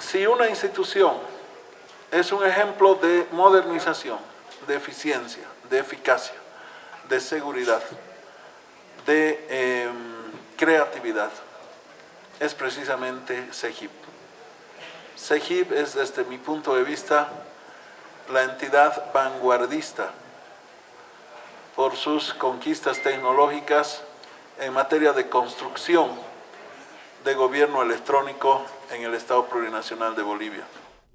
si una institución es un ejemplo de modernización, de eficiencia, de eficacia, de seguridad, de em, creatividad, es precisamente CEGIP. CEGIP es, desde mi punto de vista, la entidad vanguardista por sus conquistas tecnológicas en materia de construcción de gobierno electrónico en el Estado Plurinacional de Bolivia.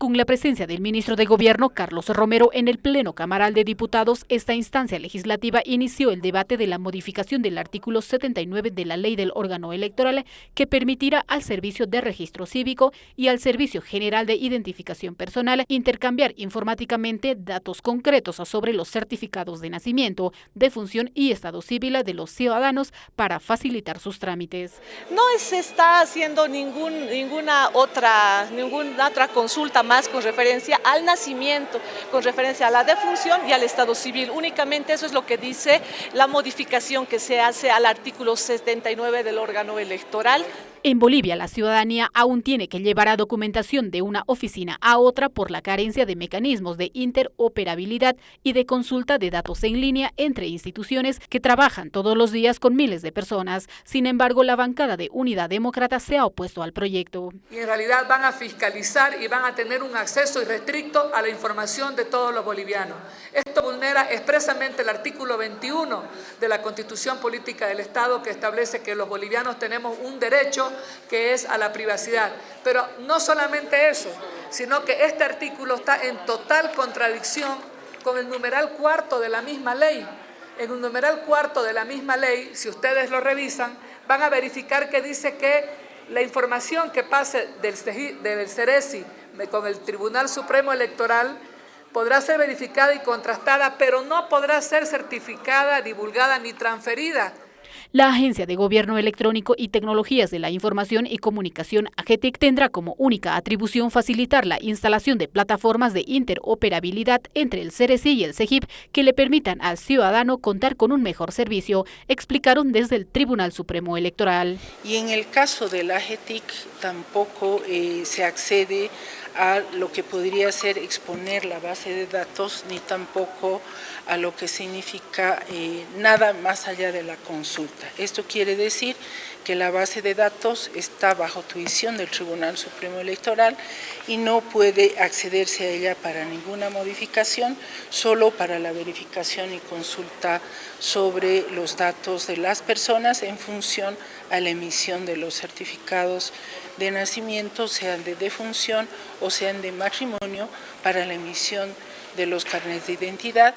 Con la presencia del ministro de Gobierno, Carlos Romero, en el Pleno Camaral de Diputados, esta instancia legislativa inició el debate de la modificación del artículo 79 de la Ley del órgano electoral que permitirá al Servicio de Registro Cívico y al Servicio General de Identificación Personal intercambiar informáticamente datos concretos sobre los certificados de nacimiento, de función y estado civil de los ciudadanos para facilitar sus trámites. No se está haciendo ninguna, otra, ninguna otra consulta más con referencia al nacimiento, con referencia a la defunción y al estado civil. Únicamente eso es lo que dice la modificación que se hace al artículo 79 del órgano electoral. En Bolivia, la ciudadanía aún tiene que llevar a documentación de una oficina a otra por la carencia de mecanismos de interoperabilidad y de consulta de datos en línea entre instituciones que trabajan todos los días con miles de personas. Sin embargo, la bancada de Unidad Demócrata se ha opuesto al proyecto. Y en realidad van a fiscalizar y van a tener un acceso irrestricto a la información de todos los bolivianos. Esto vulnera expresamente el artículo 21 de la Constitución Política del Estado que establece que los bolivianos tenemos un derecho que es a la privacidad. Pero no solamente eso, sino que este artículo está en total contradicción con el numeral cuarto de la misma ley. En un numeral cuarto de la misma ley, si ustedes lo revisan, van a verificar que dice que la información que pase del, del CERESI con el Tribunal Supremo Electoral podrá ser verificada y contrastada, pero no podrá ser certificada, divulgada ni transferida la Agencia de Gobierno Electrónico y Tecnologías de la Información y Comunicación, AGETEC, tendrá como única atribución facilitar la instalación de plataformas de interoperabilidad entre el CERECI y el CEGIP que le permitan al ciudadano contar con un mejor servicio, explicaron desde el Tribunal Supremo Electoral. Y en el caso de la AGETIC tampoco eh, se accede a lo que podría ser exponer la base de datos, ni tampoco a lo que significa eh, nada más allá de la consulta. Esto quiere decir que la base de datos está bajo tuición del Tribunal Supremo Electoral y no puede accederse a ella para ninguna modificación, solo para la verificación y consulta sobre los datos de las personas en función a la emisión de los certificados de nacimiento, sean de defunción o sean de matrimonio, para la emisión de los carnes de identidad.